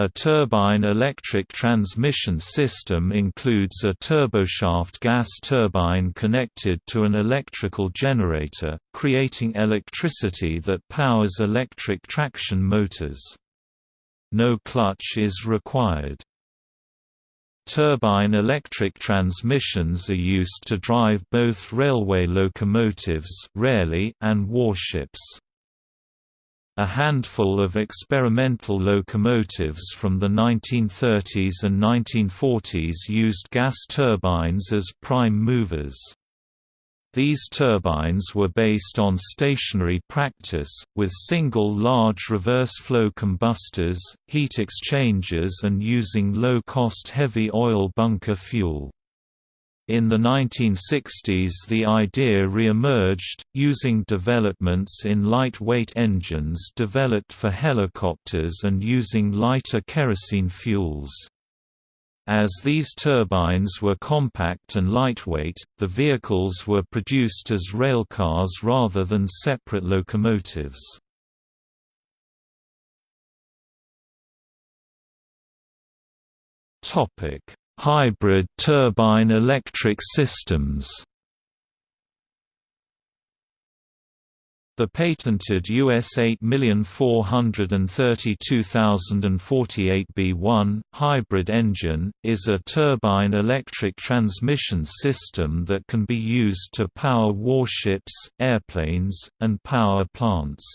A turbine electric transmission system includes a turboshaft gas turbine connected to an electrical generator, creating electricity that powers electric traction motors. No clutch is required. Turbine electric transmissions are used to drive both railway locomotives rarely and warships. A handful of experimental locomotives from the 1930s and 1940s used gas turbines as prime movers. These turbines were based on stationary practice, with single large reverse-flow combustors, heat exchangers and using low-cost heavy oil bunker fuel. In the 1960s the idea re-emerged, using developments in lightweight engines developed for helicopters and using lighter kerosene fuels. As these turbines were compact and lightweight, the vehicles were produced as railcars rather than separate locomotives. Topic: Hybrid turbine electric systems The patented US 8432048B1 hybrid engine is a turbine electric transmission system that can be used to power warships, airplanes, and power plants.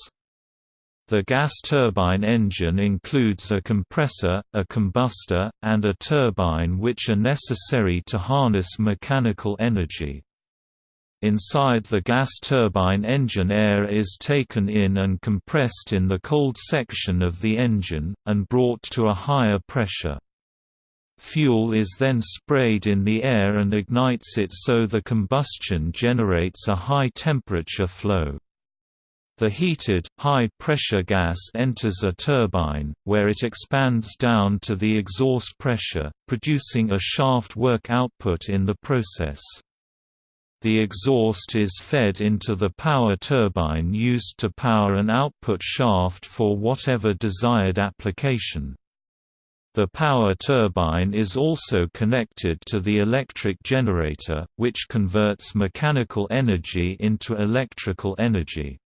The gas turbine engine includes a compressor, a combustor, and a turbine which are necessary to harness mechanical energy. Inside the gas turbine engine air is taken in and compressed in the cold section of the engine, and brought to a higher pressure. Fuel is then sprayed in the air and ignites it so the combustion generates a high temperature flow. The heated, high-pressure gas enters a turbine, where it expands down to the exhaust pressure, producing a shaft work output in the process. The exhaust is fed into the power turbine used to power an output shaft for whatever desired application. The power turbine is also connected to the electric generator, which converts mechanical energy into electrical energy.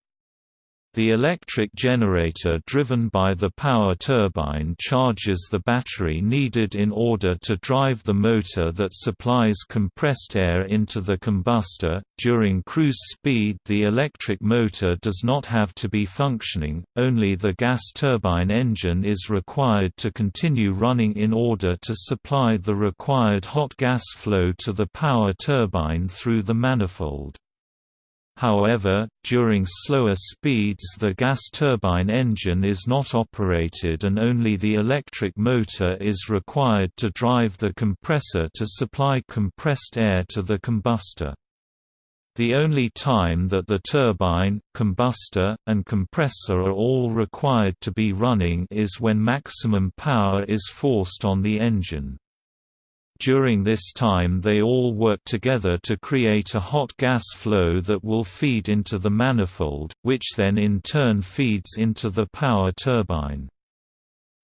The electric generator driven by the power turbine charges the battery needed in order to drive the motor that supplies compressed air into the combustor. During cruise speed, the electric motor does not have to be functioning, only the gas turbine engine is required to continue running in order to supply the required hot gas flow to the power turbine through the manifold. However, during slower speeds the gas turbine engine is not operated and only the electric motor is required to drive the compressor to supply compressed air to the combustor. The only time that the turbine, combustor, and compressor are all required to be running is when maximum power is forced on the engine. During this time they all work together to create a hot gas flow that will feed into the manifold, which then in turn feeds into the power turbine.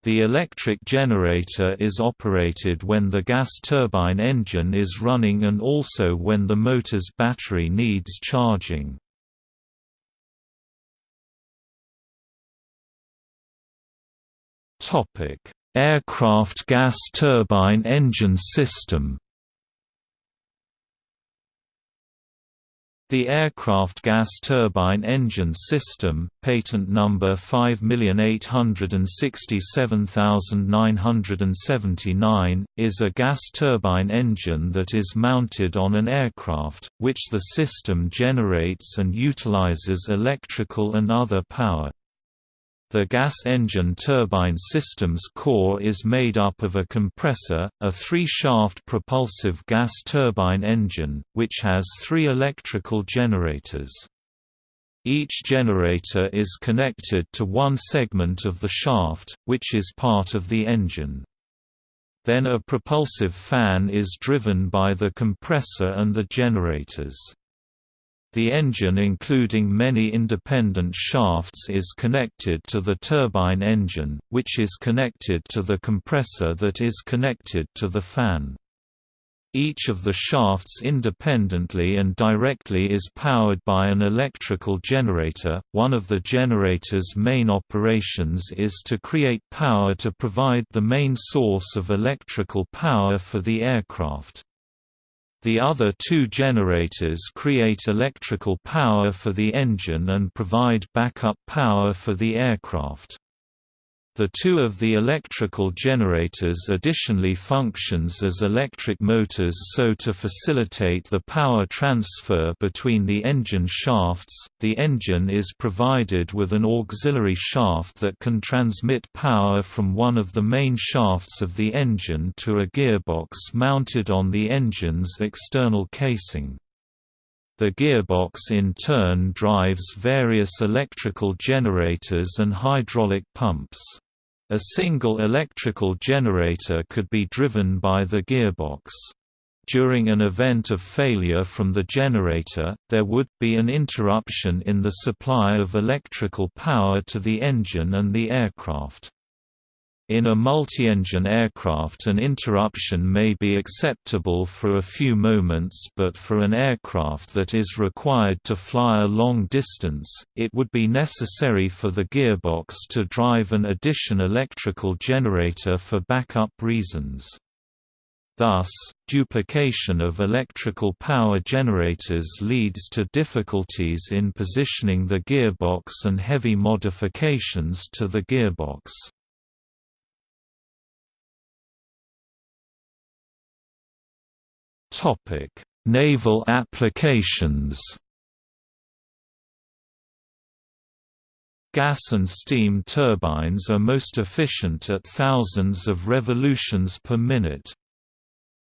The electric generator is operated when the gas turbine engine is running and also when the motor's battery needs charging. Topic: Aircraft gas turbine engine system The aircraft gas turbine engine system, patent number 5867979, is a gas turbine engine that is mounted on an aircraft, which the system generates and utilizes electrical and other power. The gas engine turbine system's core is made up of a compressor, a three-shaft propulsive gas turbine engine, which has three electrical generators. Each generator is connected to one segment of the shaft, which is part of the engine. Then a propulsive fan is driven by the compressor and the generators. The engine including many independent shafts is connected to the turbine engine, which is connected to the compressor that is connected to the fan. Each of the shafts independently and directly is powered by an electrical generator. One of the generator's main operations is to create power to provide the main source of electrical power for the aircraft. The other two generators create electrical power for the engine and provide backup power for the aircraft. The two of the electrical generators additionally functions as electric motors so to facilitate the power transfer between the engine shafts, the engine is provided with an auxiliary shaft that can transmit power from one of the main shafts of the engine to a gearbox mounted on the engine's external casing. The gearbox in turn drives various electrical generators and hydraulic pumps. A single electrical generator could be driven by the gearbox. During an event of failure from the generator, there would be an interruption in the supply of electrical power to the engine and the aircraft. In a multi-engine aircraft an interruption may be acceptable for a few moments but for an aircraft that is required to fly a long distance, it would be necessary for the gearbox to drive an addition electrical generator for backup reasons. Thus, duplication of electrical power generators leads to difficulties in positioning the gearbox and heavy modifications to the gearbox. Naval applications. Gas and steam turbines are most efficient at thousands of revolutions per minute.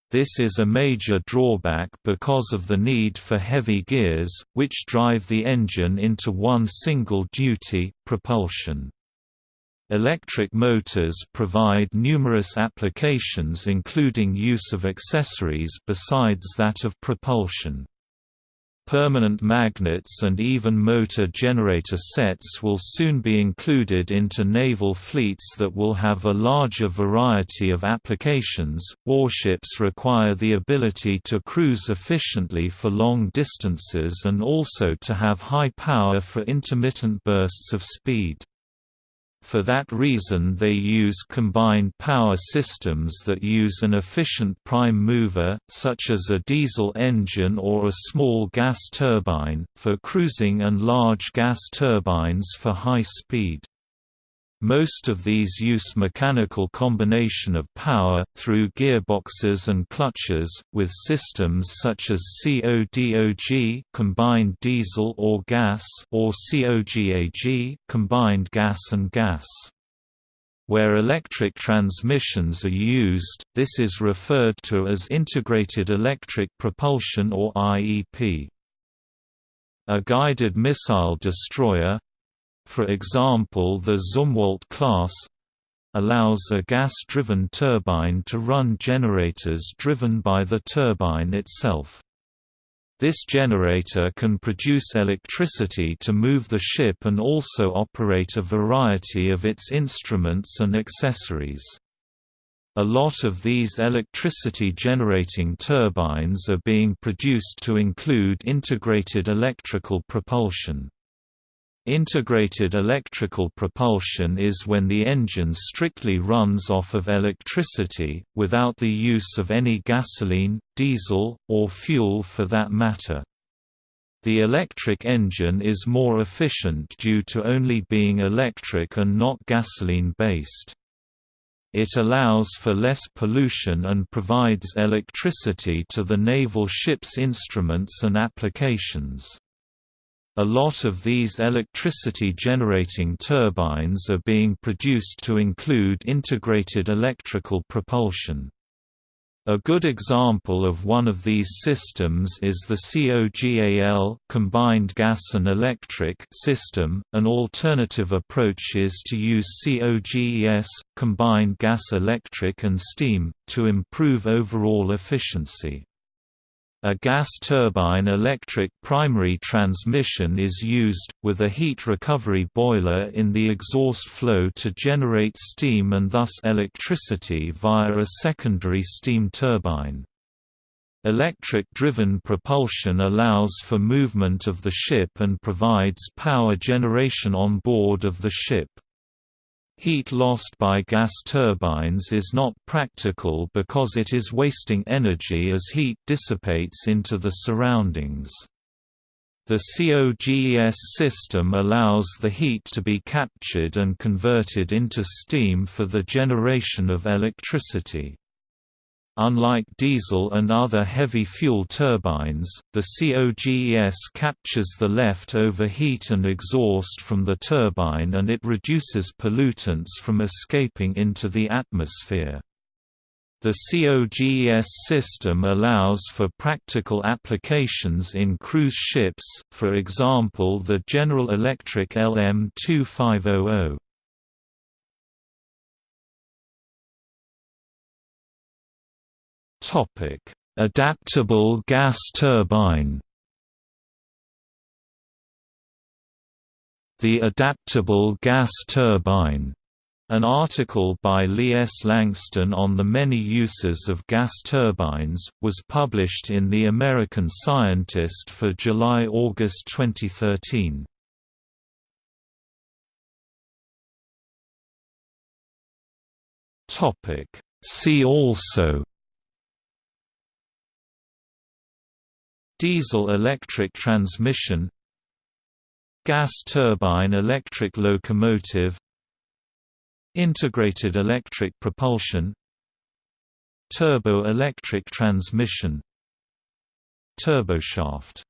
This is a major drawback because of the need for heavy gears, which drive the engine into one single duty, propulsion. Electric motors provide numerous applications including use of accessories besides that of propulsion. Permanent magnets and even motor generator sets will soon be included into naval fleets that will have a larger variety of applications. Warships require the ability to cruise efficiently for long distances and also to have high power for intermittent bursts of speed. For that reason they use combined power systems that use an efficient prime mover, such as a diesel engine or a small gas turbine, for cruising and large gas turbines for high speed. Most of these use mechanical combination of power, through gearboxes and clutches, with systems such as CODOG combined diesel or gas or COGAG combined gas and gas. Where electric transmissions are used, this is referred to as Integrated Electric Propulsion or IEP. A guided missile destroyer, for example the Zumwalt class allows a gas-driven turbine to run generators driven by the turbine itself. This generator can produce electricity to move the ship and also operate a variety of its instruments and accessories. A lot of these electricity-generating turbines are being produced to include integrated electrical propulsion. Integrated electrical propulsion is when the engine strictly runs off of electricity, without the use of any gasoline, diesel, or fuel for that matter. The electric engine is more efficient due to only being electric and not gasoline-based. It allows for less pollution and provides electricity to the naval ship's instruments and applications. A lot of these electricity-generating turbines are being produced to include integrated electrical propulsion. A good example of one of these systems is the COGAL combined gas and electric system. An alternative approach is to use COGES combined gas electric and steam to improve overall efficiency. A gas turbine electric primary transmission is used, with a heat recovery boiler in the exhaust flow to generate steam and thus electricity via a secondary steam turbine. Electric-driven propulsion allows for movement of the ship and provides power generation on board of the ship. Heat lost by gas turbines is not practical because it is wasting energy as heat dissipates into the surroundings. The COGES system allows the heat to be captured and converted into steam for the generation of electricity. Unlike diesel and other heavy fuel turbines, the COGES captures the left-over heat and exhaust from the turbine and it reduces pollutants from escaping into the atmosphere. The COGES system allows for practical applications in cruise ships, for example the General Electric LM2500. Topic: Adaptable gas turbine. The adaptable gas turbine an article by Lee S. Langston on the many uses of gas turbines, was published in The American Scientist for July–August 2013. See also Diesel-electric transmission Gas turbine electric locomotive Integrated electric propulsion Turbo-electric transmission Turboshaft